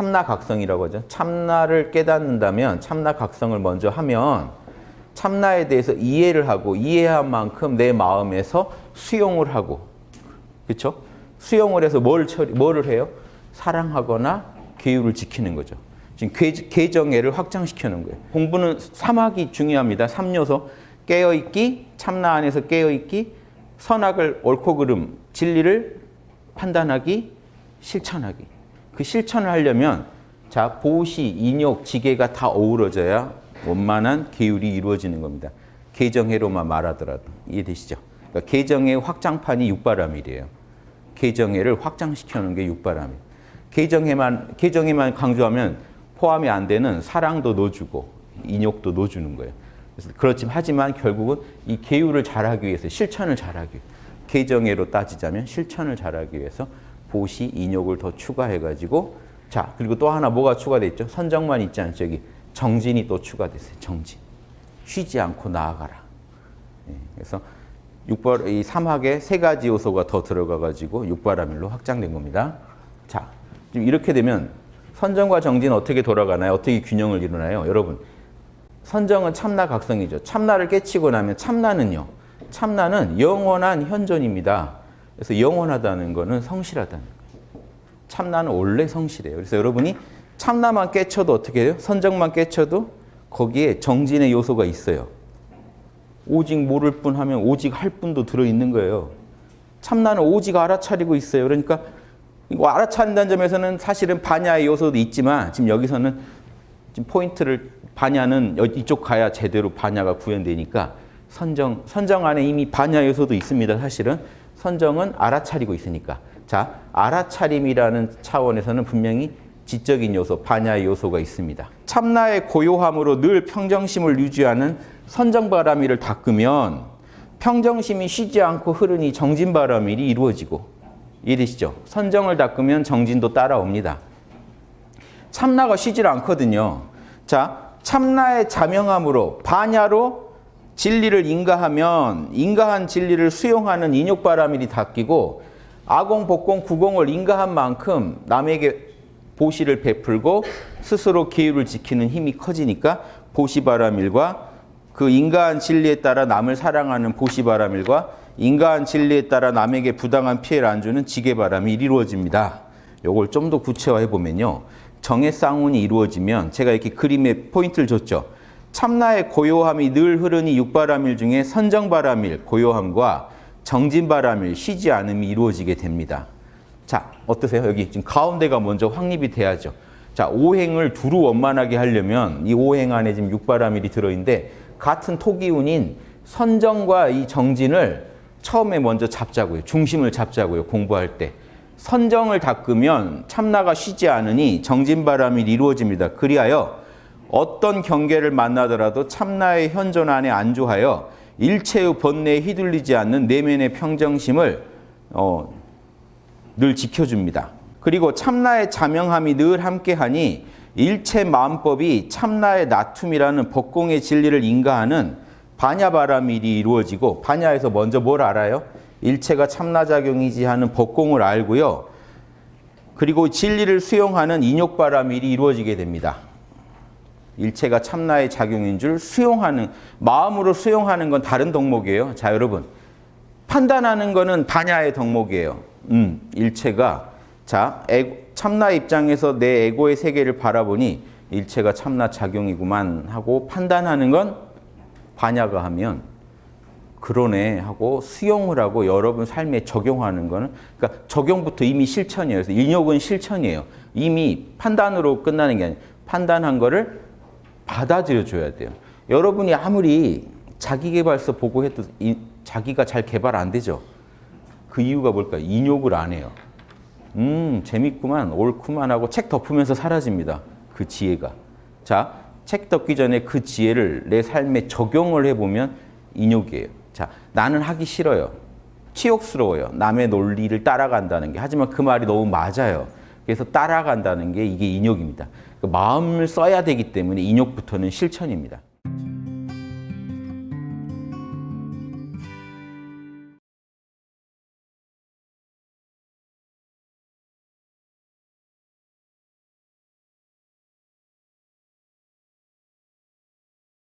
참나각성이라고 하죠. 참나를 깨닫는다면 참나각성을 먼저 하면 참나에 대해서 이해를 하고 이해한 만큼 내 마음에서 수용을 하고 그렇죠? 수용을 해서 뭘 처리, 뭐를 해요? 사랑하거나 계율을 지키는 거죠. 지금 계, 정애를 확장시키는 거예요. 공부는 3학이 중요합니다. 3요소. 깨어있기, 참나 안에서 깨어있기, 선악을 옳고 그름, 진리를 판단하기, 실천하기. 그 실천을 하려면 자 보시, 인욕, 지계가 다 어우러져야 원만한 계율이 이루어지는 겁니다. 개정해로만 말하더라도 이해되시죠? 그러니까 개정의 확장판이 육바람일이에요. 개정해를 확장시켜놓은 게 육바람일. 개정해만 개정해만 강조하면 포함이 안 되는 사랑도 넣어주고 인욕도 넣어주는 거예요. 그래서 그렇지만 하지만 결국은 이 계율을 잘하기 위해서 실천을 잘하기 위해 개정해로 따지자면 실천을 잘하기 위해서 보시, 인욕을 더 추가해가지고 자 그리고 또 하나 뭐가 추가돼 있죠? 선정만 있지 않죠? 여기 정진이 또 추가됐어요. 정진. 쉬지 않고 나아가라. 예, 그래서 육발, 이 삼학에 세 가지 요소가 더 들어가가지고 육바라밀로 확장된 겁니다. 자, 지금 이렇게 되면 선정과 정진은 어떻게 돌아가나요? 어떻게 균형을 이루나요? 여러분, 선정은 참나 각성이죠. 참나를 깨치고 나면 참나는요. 참나는 영원한 현존입니다. 그래서 영원하다는 것은 성실하다는 거예요. 참나는 원래 성실해요. 그래서 여러분이 참나만 깨쳐도 어떻게 해요? 선정만 깨쳐도 거기에 정진의 요소가 있어요. 오직 모를 뿐 하면 오직 할 뿐도 들어있는 거예요. 참나는 오직 알아차리고 있어요. 그러니까 이거 알아차린다는 점에서는 사실은 반야의 요소도 있지만 지금 여기서는 지금 포인트를 반야는 이쪽 가야 제대로 반야가 구현되니까 선정, 선정 안에 이미 반야 요소도 있습니다. 사실은 선정은 알아차리고 있으니까. 자, 알아차림이라는 차원에서는 분명히 지적인 요소, 반야의 요소가 있습니다. 참나의 고요함으로 늘 평정심을 유지하는 선정바람일을 닦으면 평정심이 쉬지 않고 흐르니 정진바람일이 이루어지고 이해되시죠? 선정을 닦으면 정진도 따라옵니다. 참나가 쉬질 않거든요. 자, 참나의 자명함으로 반야로 진리를 인가하면 인가한 진리를 수용하는 인욕바람일이 닦이고 아공, 복공, 구공을 인가한 만큼 남에게 보시를 베풀고 스스로 계율을 지키는 힘이 커지니까 보시바라밀과 그 인가한 진리에 따라 남을 사랑하는 보시바라밀과 인가한 진리에 따라 남에게 부당한 피해를 안 주는 지게바람이 이루어집니다. 요걸 좀 더 구체화해 보면요. 정의 쌍운이 이루어지면 제가 이렇게 그림에 포인트를 줬죠. 참나의 고요함이 늘 흐르니 육바람일 중에 선정바람일 고요함과 정진바람일 쉬지 않음이 이루어지게 됩니다. 자, 어떠세요? 여기 지금 가운데가 먼저 확립이 돼야죠. 자, 오행을 두루 원만하게 하려면 이 오행 안에 지금 육바라밀이 들어있는데 같은 토기운인 선정과 이 정진을 처음에 먼저 잡자고요. 중심을 잡자고요. 공부할 때. 선정을 닦으면 참나가 쉬지 않으니 정진바람이 이루어집니다. 그리하여 어떤 경계를 만나더라도 참나의 현존 안에 안주하여 일체의 번뇌에 휘둘리지 않는 내면의 평정심을 어, 늘 지켜줍니다. 그리고 참나의 자명함이 늘 함께하니 일체 마음법이 참나의 나툼이라는 법공의 진리를 인가하는 반야바라밀이 이루어지고 반야에서 먼저 뭘 알아요? 일체가 참나작용이지 하는 법공을 알고요. 그리고 진리를 수용하는 인욕바라밀이 이루어지게 됩니다. 일체가 참나의 작용인 줄 수용하는 마음으로 수용하는 건 다른 덕목이에요. 자 여러분 판단하는 거는 반야의 덕목이에요. 음, 일체가 자 에고, 참나 입장에서 내 에고의 세계를 바라보니 일체가 참나 작용이구만 하고 판단하는 건 반야가 하면 그러네 하고 수용을 하고 여러분 삶에 적용하는 거는 그러니까 적용부터 이미 실천이에요. 그래서 인욕은 실천이에요. 이미 판단으로 끝나는 게 아니에요. 판단한 거를 받아들여 줘야 돼요. 여러분이 아무리 자기개발서 보고 해도 이, 자기가 잘 개발 안 되죠. 그 이유가 뭘까요? 인욕을 안 해요. 음, 재밌구만, 옳구만 하고 책 덮으면서 사라집니다. 그 지혜가. 자, 책 덮기 전에 그 지혜를 내 삶에 적용을 해보면 인욕이에요. 자, 나는 하기 싫어요. 치욕스러워요. 남의 논리를 따라간다는 게. 하지만 그 말이 너무 맞아요. 그래서 따라간다는 게 이게 인욕입니다. 그 마음을 써야 되기 때문에 인욕부터는 실천입니다.